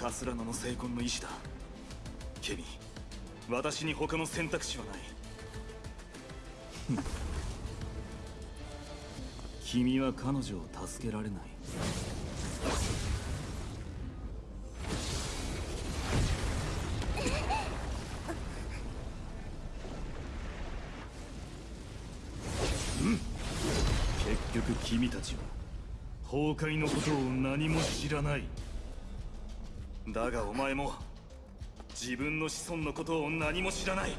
カスラノの成婚の意志だ。ケミ私に他の選択肢はない。君は彼女を助けられない。結局君たちは崩壊のことを何も知らない。だがお前も自分の子孫のことを何も知らない。